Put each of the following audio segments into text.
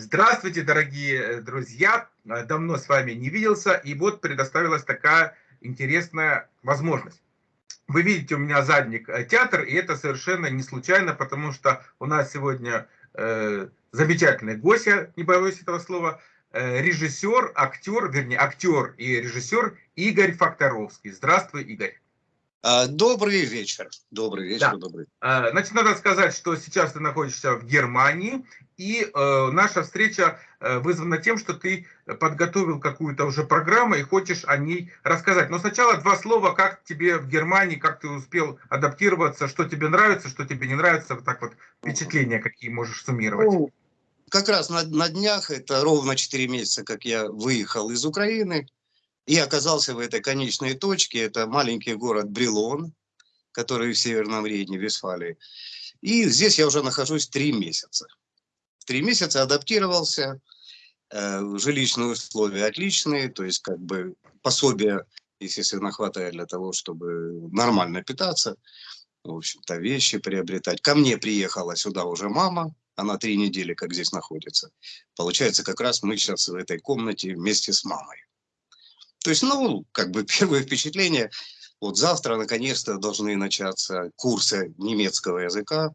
Здравствуйте, дорогие э, друзья! Э, давно с вами не виделся, и вот предоставилась такая интересная возможность. Вы видите у меня задник э, театр, и это совершенно не случайно, потому что у нас сегодня э, замечательный гость, я не боюсь этого слова, э, режиссер, актер, вернее, актер и режиссер Игорь Факторовский. Здравствуй, Игорь. А, добрый вечер. Добрый вечер, да. добрый. А, значит, надо сказать, что сейчас ты находишься в Германии, и э, наша встреча э, вызвана тем, что ты подготовил какую-то уже программу и хочешь о ней рассказать. Но сначала два слова, как тебе в Германии, как ты успел адаптироваться, что тебе нравится, что тебе не нравится, вот так вот впечатления какие можешь суммировать. Ну, как раз на, на днях, это ровно 4 месяца, как я выехал из Украины, и оказался в этой конечной точке. Это маленький город Брилон, который в Северном Рейне, Вестфалии. И здесь я уже нахожусь три месяца. Три месяца адаптировался, э, жилищные условия отличные, то есть как бы пособия, естественно, хватает для того, чтобы нормально питаться, в общем-то, вещи приобретать. Ко мне приехала сюда уже мама, она три недели как здесь находится. Получается, как раз мы сейчас в этой комнате вместе с мамой. То есть, ну, как бы первое впечатление, вот завтра наконец-то должны начаться курсы немецкого языка,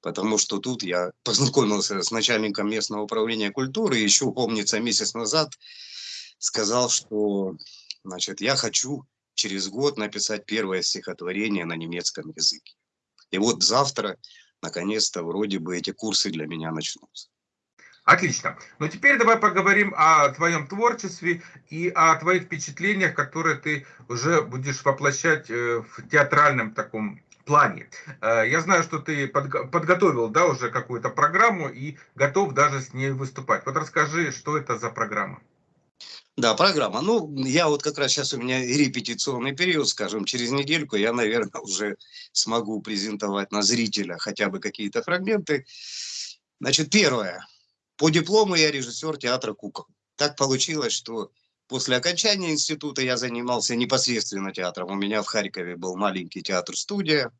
потому что тут я познакомился с начальником местного управления культуры, еще, помнится, месяц назад сказал, что, значит, я хочу через год написать первое стихотворение на немецком языке. И вот завтра, наконец-то, вроде бы эти курсы для меня начнутся. Отлично. Но теперь давай поговорим о твоем творчестве и о твоих впечатлениях, которые ты уже будешь воплощать э, в театральном таком плане. Э, я знаю, что ты подготовил да, уже какую-то программу и готов даже с ней выступать. Вот расскажи, что это за программа? Да, программа. Ну, я вот как раз сейчас у меня репетиционный период, скажем, через недельку я, наверное, уже смогу презентовать на зрителя хотя бы какие-то фрагменты. Значит, первое. По диплому я режиссер театра «Кукол». Так получилось, что после окончания института я занимался непосредственно театром. У меня в Харькове был маленький театр-студия.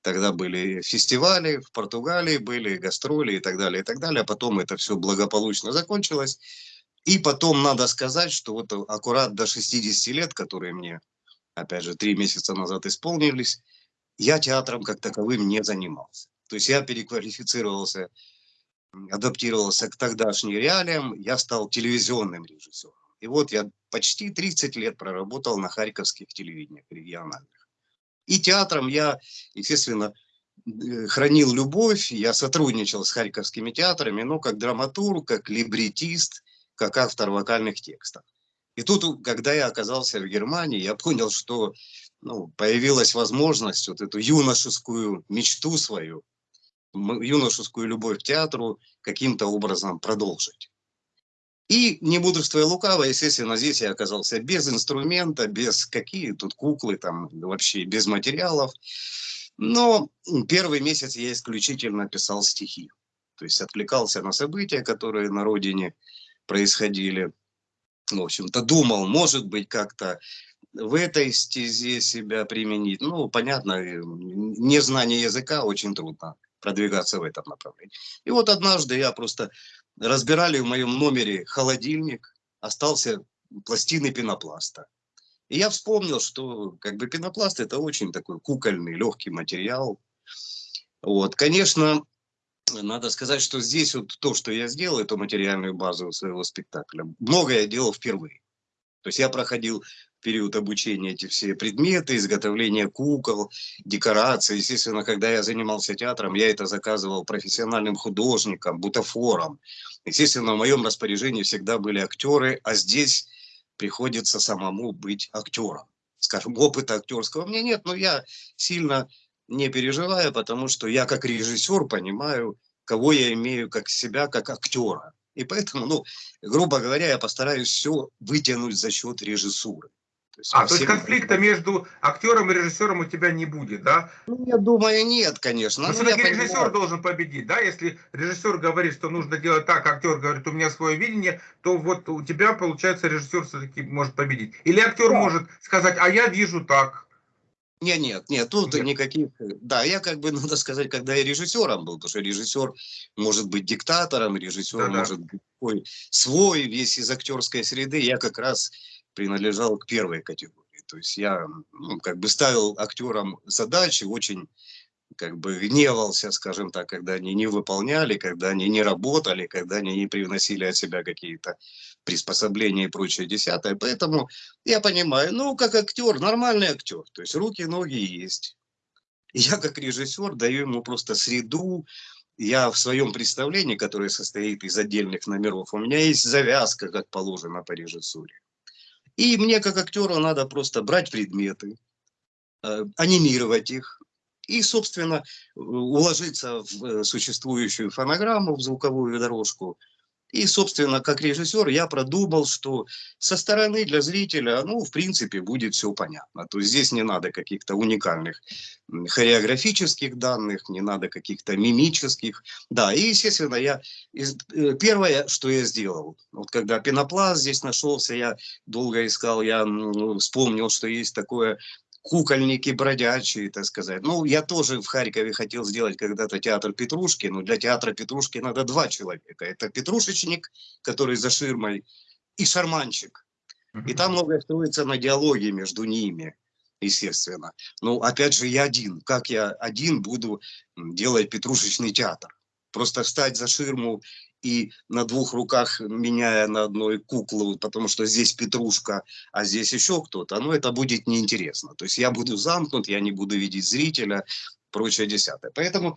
Тогда были фестивали в Португалии, были гастроли и так далее, и так далее. А потом это все благополучно закончилось. И потом надо сказать, что вот аккурат до 60 лет, которые мне, опять же, три месяца назад исполнились, я театром как таковым не занимался. То есть я переквалифицировался адаптировался к тогдашним реалиям, я стал телевизионным режиссером. И вот я почти 30 лет проработал на харьковских телевидениях региональных. И театром я, естественно, э, хранил любовь, я сотрудничал с харьковскими театрами, но как драматург, как либретист, как автор вокальных текстов. И тут, когда я оказался в Германии, я понял, что ну, появилась возможность вот эту юношескую мечту свою юношескую любовь к театру каким-то образом продолжить. И, не мудрствуя лукаво, естественно, здесь я оказался без инструмента, без какие тут куклы, там вообще без материалов. Но первый месяц я исключительно писал стихи. То есть отвлекался на события, которые на родине происходили. В общем-то, думал, может быть, как-то в этой стезе себя применить. Ну, понятно, незнание языка очень трудно продвигаться в этом направлении. И вот однажды я просто разбирали в моем номере холодильник, остался пластины пенопласта. И я вспомнил, что как бы пенопласт это очень такой кукольный, легкий материал. Вот, конечно, надо сказать, что здесь вот то, что я сделал, эту материальную базу своего спектакля, многое я делал впервые. То есть я проходил период обучения эти все предметы, изготовление кукол, декорации. Естественно, когда я занимался театром, я это заказывал профессиональным художникам, бутафорам. Естественно, в моем распоряжении всегда были актеры, а здесь приходится самому быть актером. Скажем, опыта актерского у меня нет, но я сильно не переживаю, потому что я как режиссер понимаю, кого я имею как себя, как актера. И поэтому, ну, грубо говоря, я постараюсь все вытянуть за счет режиссуры. То есть, а, то есть конфликта между актером и режиссером у тебя не будет, да? Ну, я думаю, нет, конечно. Но ну, все-таки режиссер понимаю. должен победить, да? Если режиссер говорит, что нужно делать так, актер говорит, у меня свое видение, то вот у тебя, получается, режиссер все-таки может победить. Или актер да. может сказать, а я вижу так. Нет, нет, нет, тут нет. никаких... Да, я как бы, надо сказать, когда я режиссером был, потому что режиссер может быть диктатором, режиссер да -да. может быть свой, весь из актерской среды. Я как раз принадлежал к первой категории. То есть я ну, как бы ставил актерам задачи очень как бы гневался, скажем так, когда они не выполняли, когда они не работали, когда они не привносили от себя какие-то приспособления и прочее десятое. Поэтому я понимаю, ну, как актер, нормальный актер, то есть руки, ноги есть. Я как режиссер даю ему просто среду, я в своем представлении, которое состоит из отдельных номеров, у меня есть завязка, как положено по режиссуре. И мне как актеру надо просто брать предметы, э, анимировать их, и, собственно, уложиться в э, существующую фонограмму, в звуковую дорожку. И, собственно, как режиссер я продумал, что со стороны для зрителя, ну, в принципе, будет все понятно. То есть здесь не надо каких-то уникальных хореографических данных, не надо каких-то мимических. Да, и, естественно, я э, первое, что я сделал, вот когда пенопласт здесь нашелся, я долго искал, я вспомнил, что есть такое кукольники бродячие, так сказать. Ну, я тоже в Харькове хотел сделать когда-то театр Петрушки, но для театра Петрушки надо два человека. Это Петрушечник, который за ширмой, и шарманчик. И там многое строится на диалоге между ними, естественно. Но опять же, я один. Как я один буду делать Петрушечный театр? Просто встать за ширму и на двух руках меняя на одной куклу, потому что здесь Петрушка, а здесь еще кто-то, ну это будет неинтересно. То есть я буду замкнут, я не буду видеть зрителя, прочее десятое. Поэтому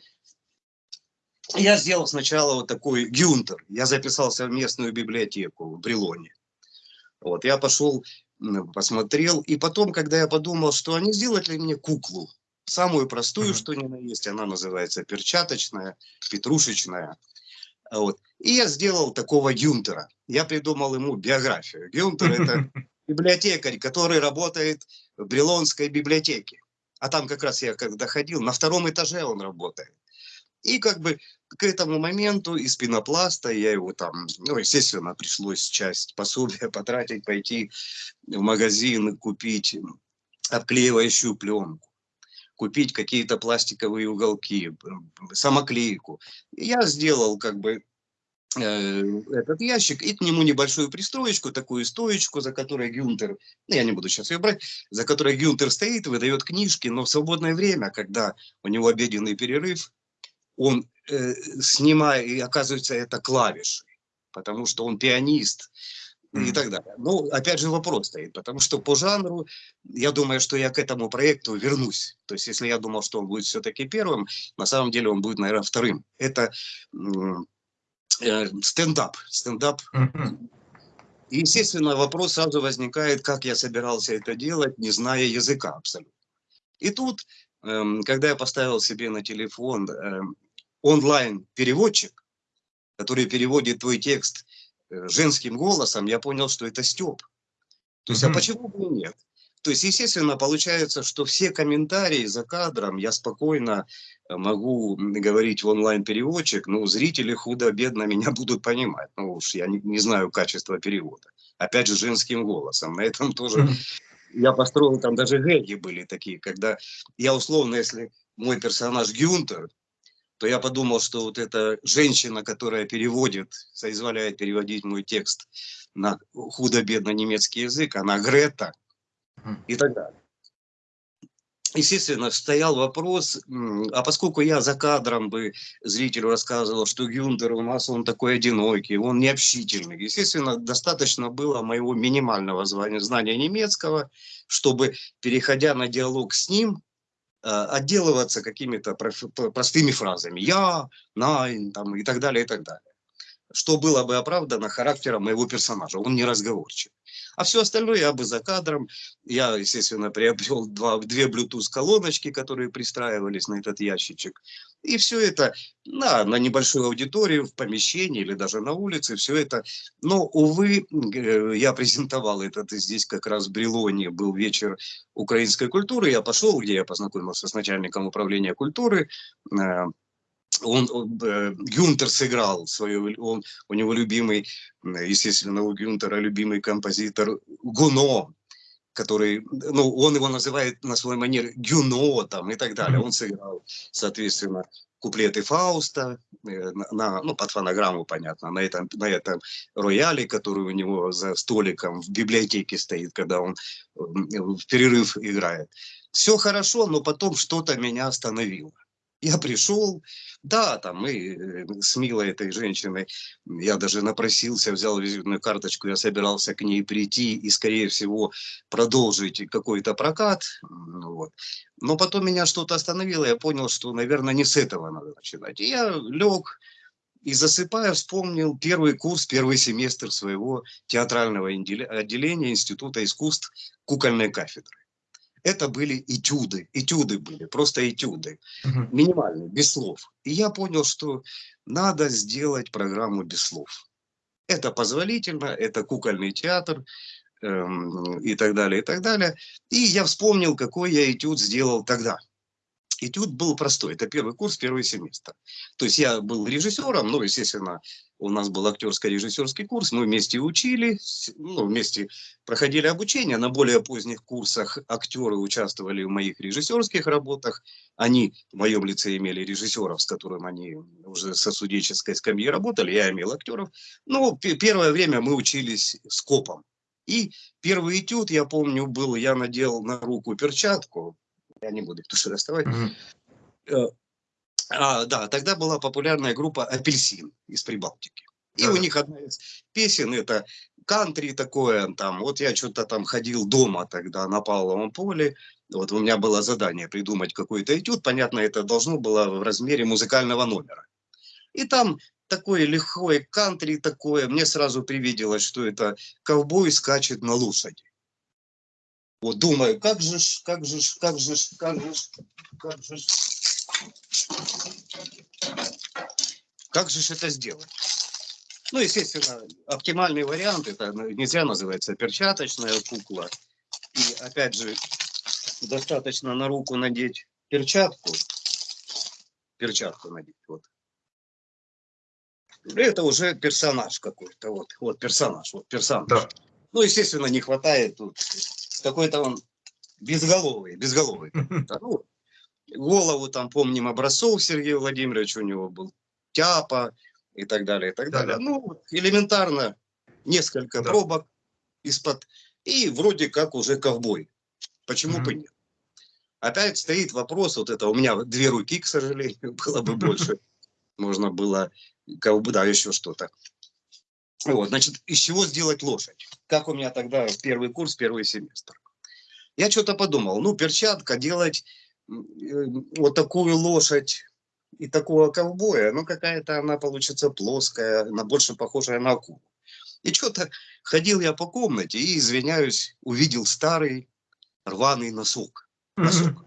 я сделал сначала вот такой гюнтер. Я записался в местную библиотеку в Брелоне. Вот, я пошел, посмотрел, и потом, когда я подумал, что они сделать ли мне куклу, самую простую, mm -hmm. что ни на есть, она называется перчаточная, петрушечная. Вот. И я сделал такого Гюнтера. Я придумал ему биографию. Гюнтер – это библиотекарь, который работает в Брелонской библиотеке. А там как раз я когда ходил, на втором этаже он работает. И как бы к этому моменту из пенопласта я его там, ну, естественно, пришлось часть пособия потратить, пойти в магазин, купить обклеивающую пленку купить какие-то пластиковые уголки, самоклейку. Я сделал как бы э, этот ящик и к нему небольшую пристроечку, такую стоечку, за которой Гюнтер, ну, я не буду сейчас ее брать, за которой Гюнтер стоит, выдает книжки, но в свободное время, когда у него обеденный перерыв, он э, снимает, и оказывается, это клавиши, потому что он пианист, и так далее. Ну, опять же, вопрос стоит, потому что по жанру, я думаю, что я к этому проекту вернусь. То есть, если я думал, что он будет все-таки первым, на самом деле он будет, наверное, вторым. Это э, стендап. Стендап. И, естественно, вопрос сразу возникает, как я собирался это делать, не зная языка абсолютно. И тут, э, когда я поставил себе на телефон э, онлайн-переводчик, который переводит твой текст женским голосом, я понял, что это Степ. То есть, mm -hmm. а почему бы и нет? То есть, естественно, получается, что все комментарии за кадром я спокойно э, могу говорить в онлайн-переводчик, ну, зрители худо-бедно меня будут понимать. Ну уж я не, не знаю качества перевода. Опять же, женским голосом. На этом тоже mm -hmm. я построил, там даже гэги были такие, когда я условно, если мой персонаж Гюнтер, то я подумал, что вот эта женщина, которая переводит, соизволяет переводить мой текст на худо-бедно немецкий язык, она Грета и так далее. Естественно, стоял вопрос, а поскольку я за кадром бы зрителю рассказывал, что Гюнтер у нас он такой одинокий, он необщительный, естественно, достаточно было моего минимального знания немецкого, чтобы, переходя на диалог с ним, отделываться какими-то простыми фразами «я», «найн» там, и так далее, и так далее. Что было бы оправдано характером моего персонажа, он не разговорчив. А все остальное я бы за кадром. Я, естественно, приобрел два, две Bluetooth-колоночки, которые пристраивались на этот ящичек. И все это на, на небольшую аудиторию, в помещении или даже на улице, все это. Но, увы, э, я презентовал этот здесь как раз в Брелоне, был вечер украинской культуры. Я пошел, где я познакомился с начальником управления культуры, э, он, он э, Гюнтер сыграл свою, он, у него любимый, естественно, у Гюнтера любимый композитор Гуно. который, ну, он его называет на свой манер Гюно там и так далее. Он сыграл, соответственно, куплеты Фауста, э, на, ну, под фонограмму, понятно, на этом, на этом рояле, который у него за столиком в библиотеке стоит, когда он в перерыв играет. Все хорошо, но потом что-то меня остановило. Я пришел, да, там мы э, с милой этой женщиной, я даже напросился, взял визитную карточку, я собирался к ней прийти и, скорее всего, продолжить какой-то прокат. Вот. Но потом меня что-то остановило, я понял, что, наверное, не с этого надо начинать. И я лег и засыпая вспомнил первый курс, первый семестр своего театрального отделения Института искусств кукольной кафедры это были этюды, этюды были, просто этюды, угу. минимальные, без слов. И я понял, что надо сделать программу без слов. Это позволительно, это кукольный театр эм, и так далее, и так далее. И я вспомнил, какой я этюд сделал тогда. Этюд был простой, это первый курс, первый семестр. То есть я был режиссером, ну, естественно, у нас был актерско-режиссерский курс, мы вместе учили, ну, вместе проходили обучение. На более поздних курсах актеры участвовали в моих режиссерских работах. Они в моем лице имели режиссеров, с которым они уже со студенческой скамьи работали, я имел актеров. Ну, первое время мы учились с копом. И первый этюд, я помню, был, я надел на руку перчатку, я не буду их туши доставать. Mm -hmm. А, да, тогда была популярная группа «Апельсин» из Прибалтики. И да. у них одна из песен это кантри такое, там, вот я что-то там ходил дома тогда на Павловом поле, вот у меня было задание придумать какой-то этюд, понятно, это должно было в размере музыкального номера. И там такое лихое кантри такое, мне сразу привиделось, что это ковбой скачет на лошади. Вот думаю, как же, как же, как же, как же, как же, как же это сделать? Ну, естественно, оптимальный вариант, это ну, нельзя называется перчаточная кукла. И опять же, достаточно на руку надеть перчатку. Перчатку надеть, вот. Это уже персонаж какой-то, вот, вот персонаж, вот персонаж. Да. Ну, естественно, не хватает тут какой-то он безголовый, безголовый. Ну, голову там помним образцов Сергея Владимировича у него был, тяпа и так далее, и так да, далее. Да. Ну, элементарно несколько да. пробок из-под, и вроде как уже ковбой. Почему бы нет? Опять стоит вопрос, вот это у меня две руки, к сожалению, было бы больше. Можно было, да, еще что-то. Вот, значит, из чего сделать лошадь? Как у меня тогда первый курс, первый семестр. Я что-то подумал, ну, перчатка делать э, вот такую лошадь и такого ковбоя, ну, какая-то она получится плоская, она больше похожая на акулу. И что-то ходил я по комнате и, извиняюсь, увидел старый рваный носок. носок.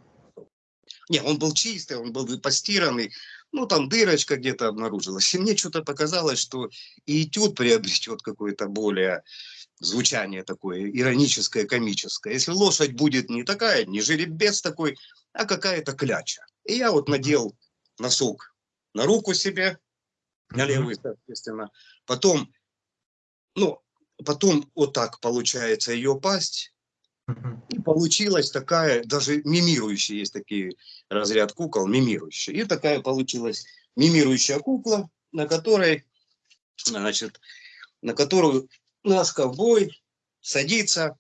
Не, он был чистый, он был постиранный, ну, там дырочка где-то обнаружилась. И мне что-то показалось, что и этюд приобретет какое-то более звучание такое ироническое, комическое. Если лошадь будет не такая, не жеребец такой, а какая-то кляча. И я вот надел носок на руку себе, на левую, соответственно. Потом, ну, потом вот так получается ее пасть. И получилась такая, даже мимирующая, есть такие разряд кукол, мимирующая. И такая получилась мимирующая кукла, на которой, значит, на которую наш ковбой садится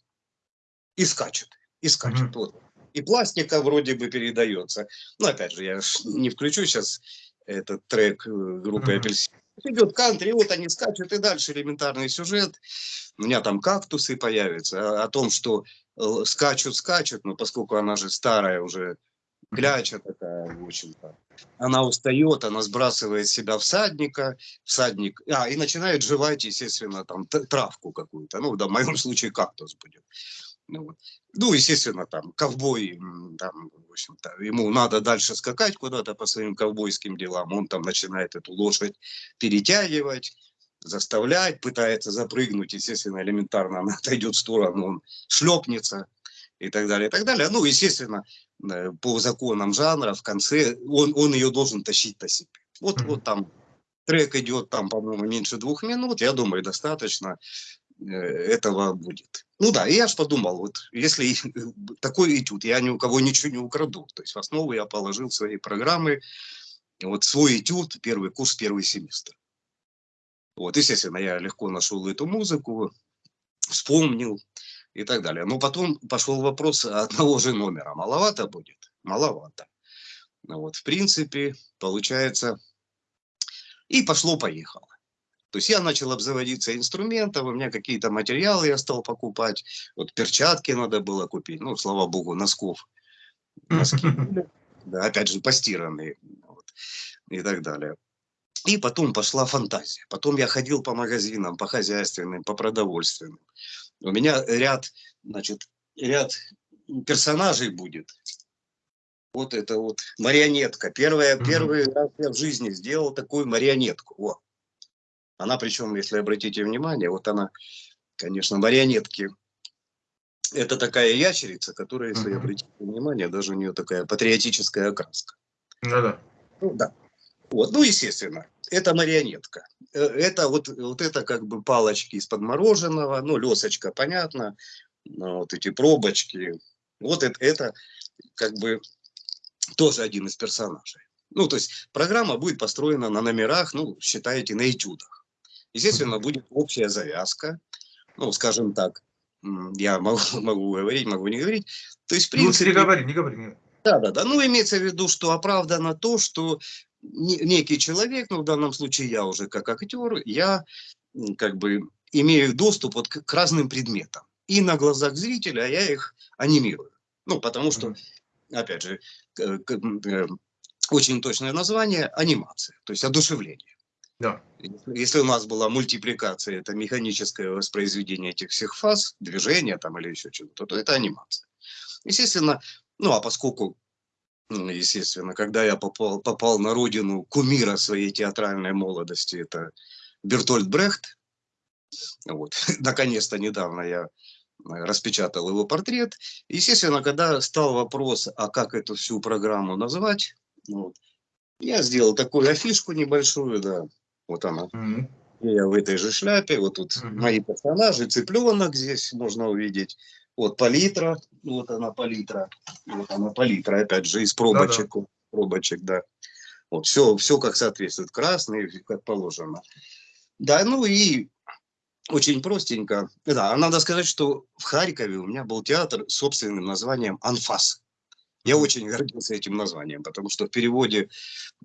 и скачет. И скачет. Mm -hmm. вот. И пластика вроде бы передается. Но опять же, я не включу сейчас этот трек э, группы mm -hmm. Апельсин. Идет кантри, вот они скачут, и дальше элементарный сюжет. У меня там кактусы появятся. О, о том, что э, скачут, скачут, но поскольку она же старая уже, кляча такая, в общем-то. Она устает, она сбрасывает себя всадника, всадник, а, и начинает жевать, естественно, там травку какую-то, ну, да, в моем случае кактус будет. Ну, ну, естественно, там, ковбой, там, в общем-то, ему надо дальше скакать куда-то по своим ковбойским делам, он там начинает эту лошадь перетягивать, заставлять, пытается запрыгнуть, естественно, элементарно она отойдет в сторону, он шлепнется и так далее, и так далее. Ну, естественно, Э, по законам жанра в конце он, он ее должен тащить на себе. Вот, mm -hmm. вот там трек идет, там, по-моему, меньше двух минут, я думаю, достаточно э, этого будет. Ну да, и я ж подумал, вот если такой этюд, я ни у кого ничего не украду. То есть в основу я положил свои программы, вот свой этюд, первый курс, первый семестр. Вот, естественно, я легко нашел эту музыку, вспомнил и так далее. Но потом пошел вопрос одного же номера. Маловато будет? Маловато. Ну вот, в принципе, получается, и пошло-поехало. То есть я начал обзаводиться инструментом, у меня какие-то материалы я стал покупать. Вот перчатки надо было купить, ну, слава богу, носков. Носки, да, опять же, постиранные вот, и так далее. И потом пошла фантазия. Потом я ходил по магазинам, по хозяйственным, по продовольственным. У меня ряд, значит, ряд персонажей будет. Вот это вот марионетка. Первое, Первый раз я в жизни сделал такую марионетку. Вот. Она причем, если обратите внимание, вот она, конечно, марионетки. Это такая ящерица, которая, если угу. обратите внимание, даже у нее такая патриотическая окраска. Ну да. Ну да. Вот, ну, естественно, это марионетка. Э, это вот, вот это как бы палочки из-под мороженого, ну, лесочка, понятно, вот эти пробочки. Вот это, это как бы тоже один из персонажей. Ну, то есть программа будет построена на номерах, ну, считаете, на этюдах. Естественно, будет общая завязка, ну, скажем так, я могу, могу говорить, могу не говорить. То есть, в ну, принципе... Ну, не говори, не говори. Да, да, да. Ну, имеется в виду, что оправдано то, что некий человек, ну, в данном случае я уже как актер, я как бы имею доступ вот к, к разным предметам. И на глазах зрителя я их анимирую. Ну, потому что, опять же, э, очень точное название – анимация, то есть одушевление. Да. Если у нас была мультипликация, это механическое воспроизведение этих всех фаз, движения там или еще чего-то, то это анимация. Естественно, ну а поскольку, ну, естественно, когда я попал, попал на родину кумира своей театральной молодости, это Бертольд Брехт, вот, наконец-то недавно я распечатал его портрет. Естественно, когда стал вопрос, а как эту всю программу назвать, вот, я сделал такую афишку небольшую, да, вот она. Mm-hmm. Я в этой же шляпе. Вот тут mm-hmm. мои персонажи. Цыпленок здесь можно увидеть. Вот палитра. Вот она палитра. Вот она палитра. Опять же, из пробочек. Да-да. Пробочек, да. Вот все, все как соответствует. Красный, как положено. Да, ну и очень простенько. Да, надо сказать, что в Харькове у меня был театр с собственным названием «Анфас». Я очень гордился этим названием, потому что в переводе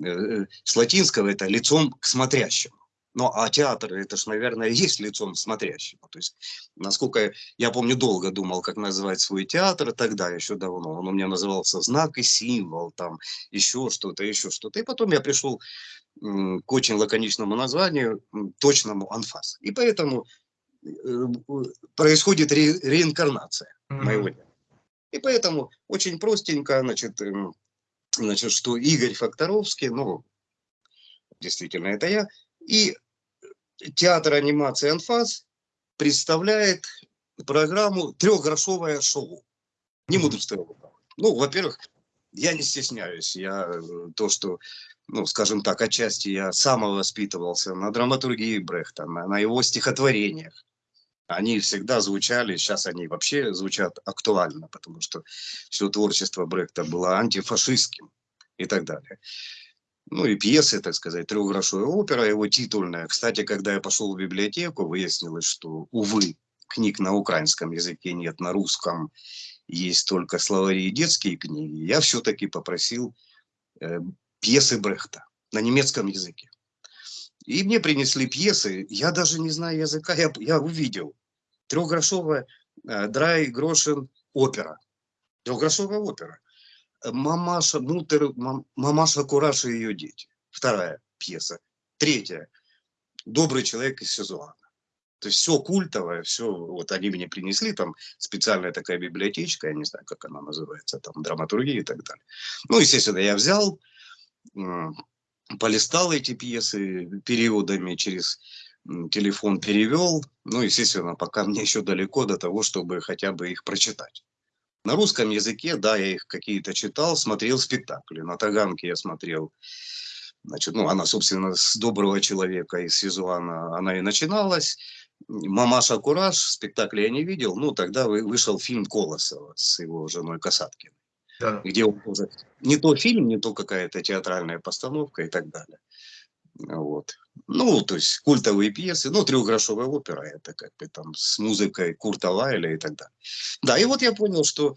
э, с латинского это лицом к смотрящему. Ну, а театр, это ж, наверное, есть лицом смотрящему. То есть, насколько я помню, долго думал, как назвать свой театр тогда, еще давно. Он у меня назывался «Знак и символ», там, еще что-то, еще что-то. И потом я пришел к очень лаконичному названию, точному «Анфас». И поэтому э, происходит ре реинкарнация mm -hmm. моего театра. И поэтому очень простенько, значит, эм, значит, что Игорь Факторовский, ну, действительно, это я, и театр анимации «Анфас» представляет программу «Трехгрошовое шоу». Не буду что Ну, во-первых, я не стесняюсь. Я э, то, что, ну, скажем так, отчасти я самовоспитывался на драматургии Брехта, на, на его стихотворениях они всегда звучали, сейчас они вообще звучат актуально, потому что все творчество Брехта было антифашистским и так далее. Ну и пьесы, так сказать, трехгрошовая опера, его титульная. Кстати, когда я пошел в библиотеку, выяснилось, что, увы, книг на украинском языке нет, на русском есть только словари и детские книги. Я все-таки попросил э, пьесы Брехта на немецком языке. И мне принесли пьесы, я даже не знаю языка, я, я увидел. Трехгрошовая э, Драй Грошин опера. Трехгрошовая опера. Мамаша Мутер, мам, Мамаша Кураж и ее дети. Вторая пьеса. Третья. Добрый человек из Сезуана. То есть все культовое, все, вот они мне принесли, там специальная такая библиотечка, я не знаю, как она называется, там драматургия и так далее. Ну, естественно, я взял, полистал эти пьесы периодами через телефон перевел. Ну, естественно, пока мне еще далеко до того, чтобы хотя бы их прочитать. На русском языке, да, я их какие-то читал, смотрел спектакли. На Таганке я смотрел, значит, ну, она, собственно, с доброго человека из Сизуана, она и начиналась. Мамаша Кураж, спектакль я не видел, ну тогда вышел фильм Колосова с его женой Касаткиной. Да. Где он уже не то фильм, не то какая-то театральная постановка и так далее. Вот. Ну, то есть культовые пьесы, ну, трехгрошовая опера, это как бы там с музыкой Курта Лайля и так далее. Да, и вот я понял, что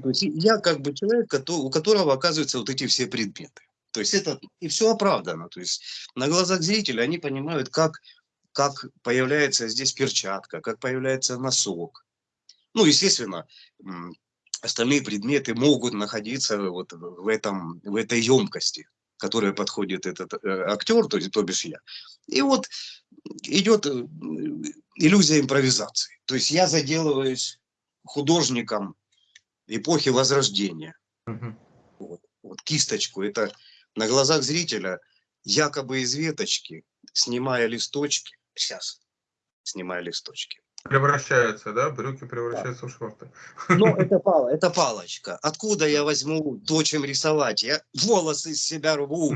то есть я как бы человек, у которого оказываются вот эти все предметы. То есть это и все оправдано. То есть на глазах зрителя они понимают, как, как появляется здесь перчатка, как появляется носок. Ну, естественно, остальные предметы могут находиться вот в, этом, в этой емкости, которая подходит этот э, актер, то есть то бишь я. И вот идет э, иллюзия импровизации. То есть я заделываюсь художником эпохи Возрождения. Угу. Вот, вот кисточку. Это на глазах зрителя якобы из веточки, снимая листочки, сейчас снимая листочки. Превращаются, да? Брюки превращаются да. в шорты. Ну, это, пал, это палочка. Откуда я возьму то, чем рисовать? Я волосы из себя рву,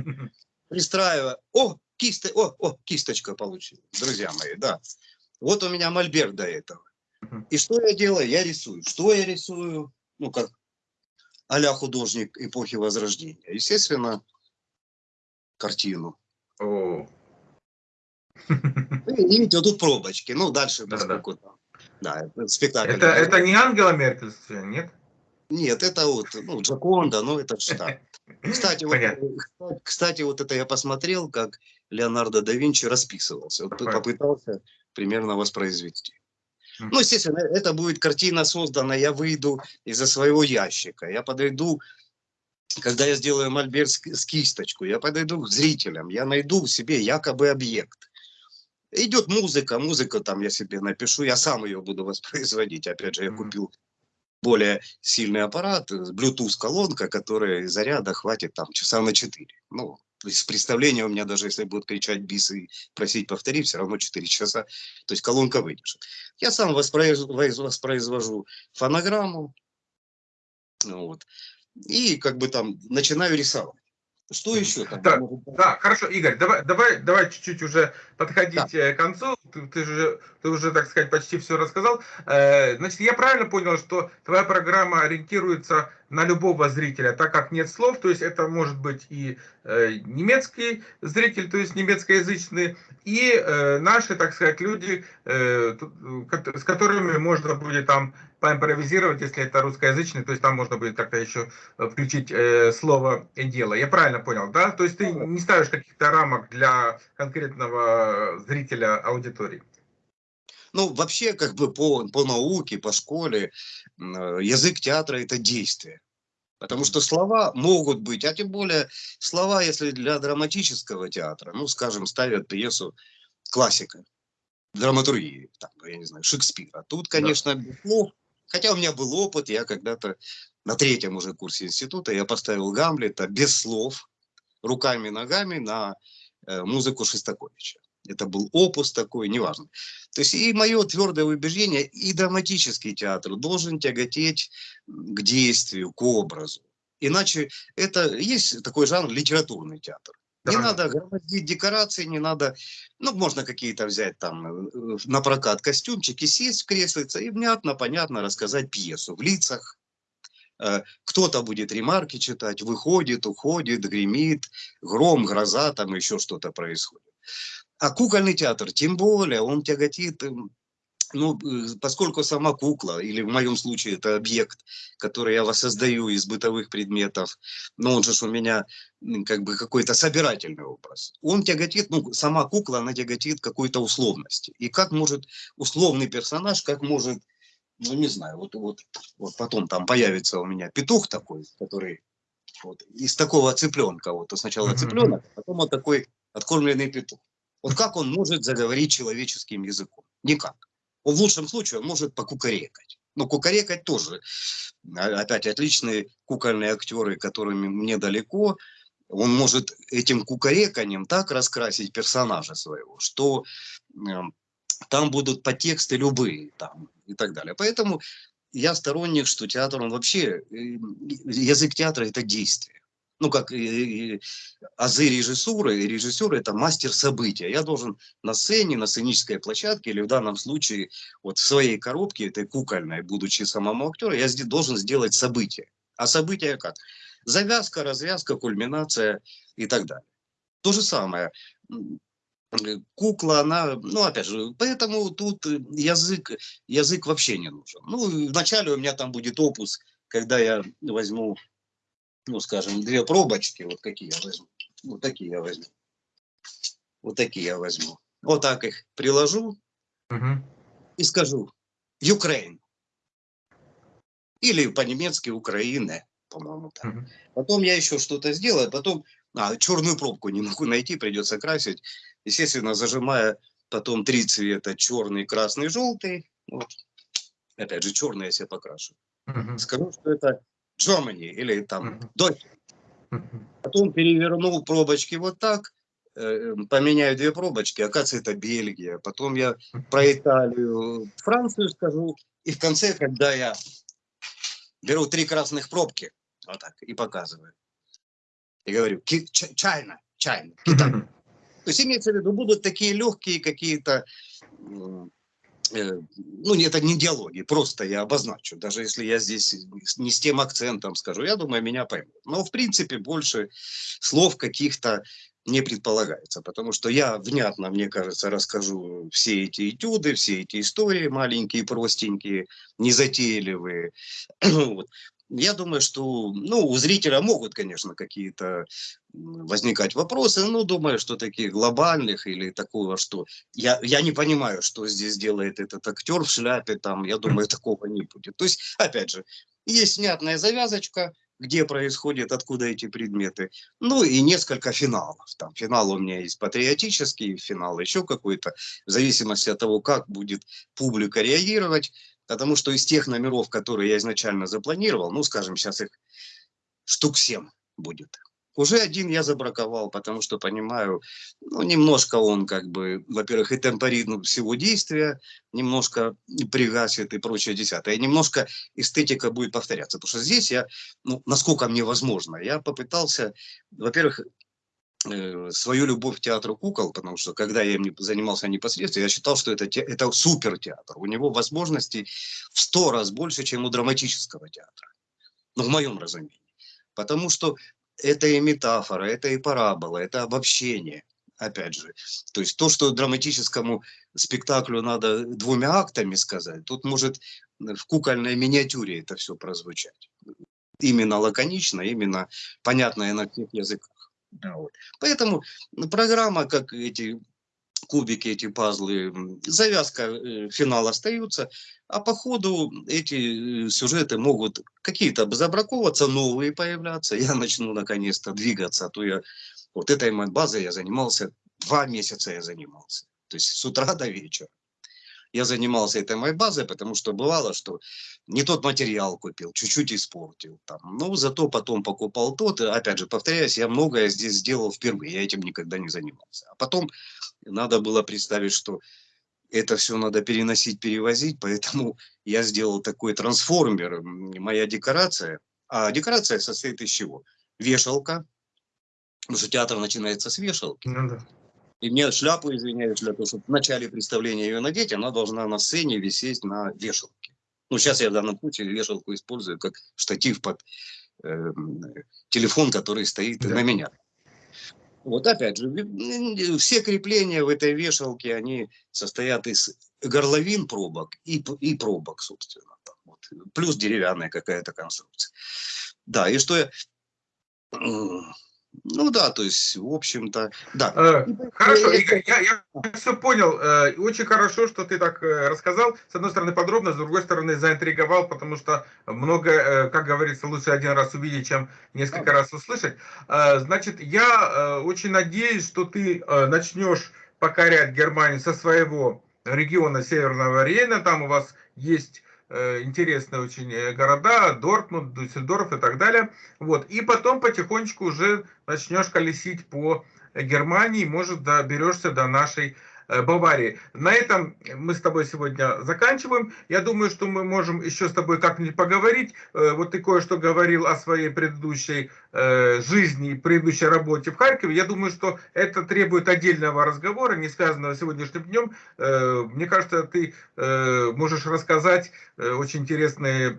пристраиваю. О, киста, о, о, кисточка получилась, друзья мои, да. Вот у меня мольберт до этого. И что я делаю? Я рисую. Что я рисую? Ну, как а художник эпохи Возрождения. Естественно, картину. О. И видите, вот тут пробочки. Ну, дальше, поскольку да, да. спектакль. Это, это не Ангела Меркель, нет? Нет, это вот, ну, Джаконда, ну, это что. Кстати, вот, кстати, вот это я посмотрел, как Леонардо да Винчи расписывался. Вот попытался примерно воспроизвести. Ну, естественно, это будет картина создана, я выйду из-за своего ящика, я подойду когда я сделаю мольберт с кисточку, я подойду к зрителям, я найду в себе якобы объект. Идет музыка, музыка там я себе напишу, я сам ее буду воспроизводить. Опять же, я купил более сильный аппарат, Bluetooth колонка, которая заряда хватит там часа на 4. Ну, из представления у меня даже если будут кричать бис и просить повторить, все равно 4 часа. То есть колонка выдержит. Я сам воспроизвожу фонограмму. Вот и как бы там начинаю рисовать. Что еще? Там, да, да, хорошо, Игорь, давай, давай, давай чуть-чуть уже подходить да. Э, к концу. Ты, ты, же, ты уже, так сказать, почти все рассказал. Э, значит, я правильно понял, что твоя программа ориентируется на любого зрителя, так как нет слов, то есть это может быть и э, немецкий зритель, то есть немецкоязычный, и э, наши, так сказать, люди, э, с которыми можно будет там поимпровизировать, если это русскоязычный, то есть там можно будет как-то еще включить слово и дело. Я правильно понял, да? То есть ты не ставишь каких-то рамок для конкретного зрителя аудитории? Ну, вообще, как бы по, по науке, по школе, язык театра – это действие. Потому что слова могут быть, а тем более слова, если для драматического театра, ну, скажем, ставят пьесу классика, драматургии, там, я не знаю, Шекспира. Тут, конечно, да. слов, хотя у меня был опыт, я когда-то на третьем уже курсе института, я поставил Гамлета без слов, руками, ногами на э, музыку Шестаковича. Это был опус такой, неважно. То есть и мое твердое убеждение, и драматический театр должен тяготеть к действию, к образу. Иначе это есть такой жанр литературный театр. Да. Не надо громоздить декорации, не надо, ну, можно какие-то взять там э, на прокат костюмчики, сесть в креслице и внятно, понятно рассказать пьесу в лицах. Э, кто-то будет ремарки читать, выходит, уходит, гремит, гром, гроза, там еще что-то происходит. А кукольный театр, тем более, он тяготит, эм, ну, э, поскольку сама кукла, или в моем случае это объект, который я воссоздаю из бытовых предметов, но он же у меня как бы какой-то собирательный образ. Он тяготит, ну, сама кукла, она тяготит какой-то условности. И как может условный персонаж, как может, ну, не знаю, вот, вот, вот потом там появится у меня петух такой, который вот, из такого цыпленка, вот, сначала цыпленок, а потом вот такой откормленный петух. Вот как он может заговорить человеческим языком? Никак. Он в лучшем случае он может покукарекать. Но кукарекать тоже. А, опять отличные кукольные актеры, которыми мне далеко. Он может этим кукареканием так раскрасить персонажа своего, что э, там будут подтексты любые там, и так далее. Поэтому я сторонник, что театр, он вообще, э, язык театра – это действие. Ну, как и, и, азы режиссуры, и режиссер это мастер события. Я должен на сцене, на сценической площадке, или в данном случае вот в своей коробке, этой кукольной, будучи самому актеру, я должен сделать событие. А событие как? Завязка, развязка, кульминация и так далее. То же самое. Кукла, она, ну, опять же, поэтому тут язык, язык вообще не нужен. Ну, вначале у меня там будет опус, когда я возьму ну, скажем, две пробочки, вот какие я возьму, вот такие я возьму, вот такие я возьму, вот так их приложу угу. и скажу Ukraine. Или по-немецки Украина, по-моему. Угу. Потом я еще что-то сделаю, потом а, черную пробку не могу найти, придется красить. Естественно, зажимая потом три цвета, черный, красный, желтый. Вот. Опять же, черный я себе покрашу. Угу. Скажу, что это Germany или там Deutschland. Потом перевернул пробочки вот так, э, поменяю две пробочки, оказывается, это Бельгия. Потом я про Италию, Францию скажу. И в конце, когда я беру три красных пробки, вот так, и показываю. И говорю, чайна, чайна, Китай. То есть имеется в виду, будут такие легкие какие-то ну, это не диалоги, просто я обозначу, даже если я здесь не с тем акцентом скажу, я думаю, меня поймут. Но, в принципе, больше слов каких-то не предполагается, потому что я внятно, мне кажется, расскажу все эти этюды, все эти истории маленькие, простенькие, незатейливые. вот я думаю, что ну, у зрителя могут, конечно, какие-то возникать вопросы, но думаю, что таких глобальных или такого, что я, я не понимаю, что здесь делает этот актер в шляпе, там, я думаю, такого не будет. То есть, опять же, есть внятная завязочка, где происходит, откуда эти предметы. Ну и несколько финалов. Там финал у меня есть патриотический, финал еще какой-то, в зависимости от того, как будет публика реагировать. Потому что из тех номеров, которые я изначально запланировал, ну, скажем, сейчас их штук 7 будет. Уже один я забраковал, потому что понимаю, ну, немножко он как бы, во-первых, и темпоритм всего действия, немножко пригасит и прочее десятое. И немножко эстетика будет повторяться. Потому что здесь я, ну, насколько мне возможно, я попытался, во-первых, свою любовь к театру кукол, потому что когда я им занимался непосредственно, я считал, что это, это супер театр. У него возможностей в сто раз больше, чем у драматического театра. Ну, в моем разумении. Потому что это и метафора, это и парабола, это обобщение. Опять же, то есть то, что драматическому спектаклю надо двумя актами сказать, тут может в кукольной миниатюре это все прозвучать. Именно лаконично, именно понятно на всех языках. Вот. Поэтому программа, как эти кубики, эти пазлы, завязка, э, финал остаются, а по ходу эти э, сюжеты могут какие-то забраковываться, новые появляться. Я начну наконец-то двигаться, а то я вот этой базой я занимался, два месяца я занимался. То есть с утра до вечера я занимался этой моей базой, потому что бывало, что не тот материал купил, чуть-чуть испортил. Там. Но зато потом покупал тот. И, опять же, повторяюсь, я многое здесь сделал впервые, я этим никогда не занимался. А потом надо было представить, что это все надо переносить, перевозить, поэтому я сделал такой трансформер, моя декорация. А декорация состоит из чего? Вешалка, потому что театр начинается с вешалки. Ну, да. И мне шляпу, извиняюсь, для того, чтобы в начале представления ее надеть, она должна на сцене висеть на вешалке. Ну, сейчас я в данном случае вешалку использую как штатив под э, телефон, который стоит да. на меня. Вот опять же, все крепления в этой вешалке, они состоят из горловин пробок и, и пробок, собственно. Там, вот. Плюс деревянная какая-то конструкция. Да, и что я ну да, то есть, в общем-то, да. Э, хорошо, Игорь, я, я все понял. Э, очень хорошо, что ты так э, рассказал. С одной стороны подробно, с другой стороны заинтриговал, потому что много, как говорится, лучше один раз увидеть, чем несколько раз услышать. Значит, я очень надеюсь, что ты начнешь покорять Германию со своего региона Северного Рейна. Там у вас есть интересные очень э, города, Дортмунд, Дюссельдорф и так далее. Вот. И потом потихонечку уже начнешь колесить по Германии, может, доберешься до нашей э, Баварии. На этом мы с тобой сегодня заканчиваем. Я думаю, что мы можем еще с тобой как-нибудь поговорить. Э, вот ты кое-что говорил о своей предыдущей э, жизни, предыдущей работе в Харькове. Я думаю, что это требует отдельного разговора, не связанного с сегодняшним днем. Мне кажется, ты можешь рассказать очень интересные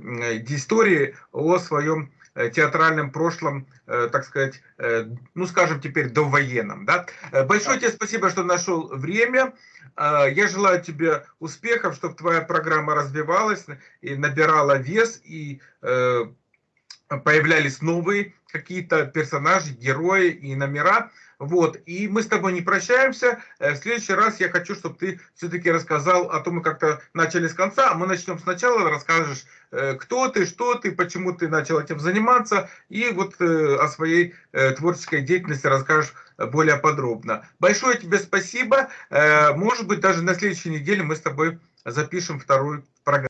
истории о своем Э, театральном прошлом, э, так сказать, э, ну, скажем теперь, довоенном. Да? Большое тебе спасибо, что нашел время. Я желаю тебе успехов, чтобы твоя программа развивалась и набирала вес, и появлялись новые какие-то персонажи, герои и номера. Вот, и мы с тобой не прощаемся. В следующий раз я хочу, чтобы ты все-таки рассказал о том, мы как-то начали с конца, а мы начнем сначала, расскажешь Э, кто ты, что ты, почему ты начал этим заниматься, и вот э, о своей э, творческой деятельности расскажешь более подробно. Большое тебе спасибо. Может быть, даже на следующей неделе мы с тобой запишем вторую программу.